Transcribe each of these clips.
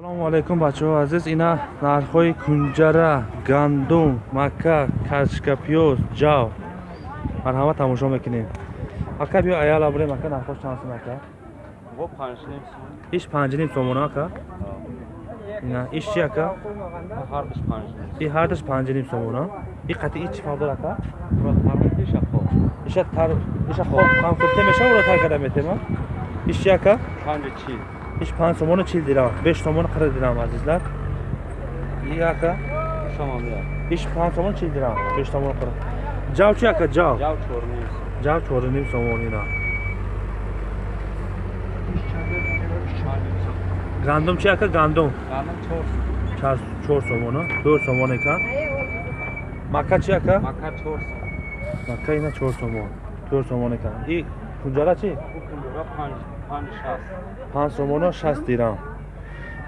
салому алайкум бачаҳо азиз. Ина нархҳои кунҷара гандум мака качка пиёз ҷав. Марҳамат тамошо мекунем. Ака биё аяла буре мака нархош чанд сум ака? Иш панҷним сомона ака? Ина иш чи ака? И ҳардаш панҷним сомона и қатъи чи фавдор ака? Иша хоб камкурте мешавра тар када метема иш чи ака? Панҷи чи 5 сомона 40 дирам 5 сомона 40 дирам азизлар и ака иш 5 сомон 40 дирам 5 сомон 40 жав чи ака жав жав 4 жав 4 сомон ина гандум чи ака гандум гандум 4 4 сомона 4 сомон экан мака чи ака мака 4 мака ина 4 сомон 4 сомон экан и кунҷара чи панҷ сомону шаст дирам.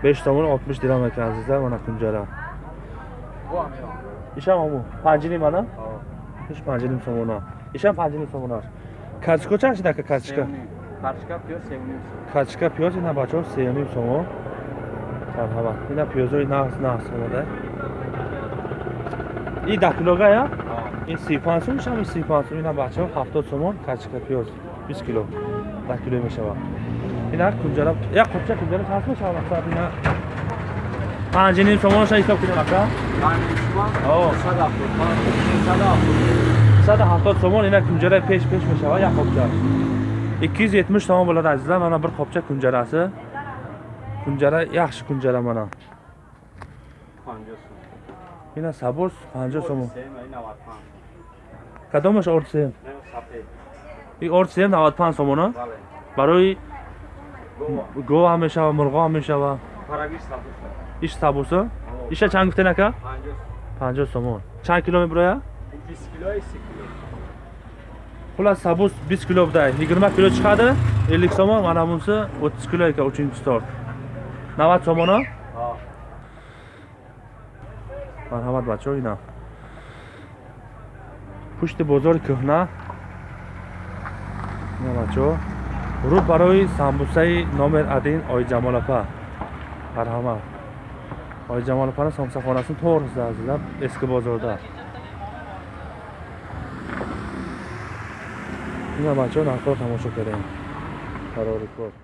Беш сомону олтмиш дирам екен азизлар мана кунҷара ишам ҳамо панҷним ана иш панҷним сомона. Ишам панҷним сомона. Картишко чанд шид ака картишка картишка пиёз ина бачаҳо сеюним сомон марҳамат ина пиёзои нағз нағз омада и да килога я ин си панҷ сум ишам си панҷ сум ина бачаҳо ҳафтод сомон картишка пиёз бист кило да кило мешавад ина кунҷара як қопча кунҷара чанд сум мешавад масалан ина панҷним сомонаша ҳисоб кунем ака саду ҳафтод сомон ина кунҷараи пеш пеш мешавад як қопча икки юз йетмиш сомон bo'ladi azizlar mana bir qopcha kunjarasi kunjara yaxshi kunjara mana ина сабуз панҷо сомон кадомаш орсем и орсем навад панҷ сомона. Барои гов ҳам мешава мурғо ҳам мешава. Иш сабуса? Иша чанд гуфтен ака панҷо сомон. Чанд кило мебуроя хулас сабуз бист кило будай ягирма кило чиқади эллик сомон мана бунси отиз кило ека учинчи сорт навад сомона? Марҳамат бачаҳо ина пушти бозори кӯҳна бачаҳо рӯ барои самбусаи номер один оиҷамолапа марҳамат оиҷамолапани самбусахонаси торзда азизлар эски бозорда ина бачаҳо нархҳоро тамошо кардем. Барори кор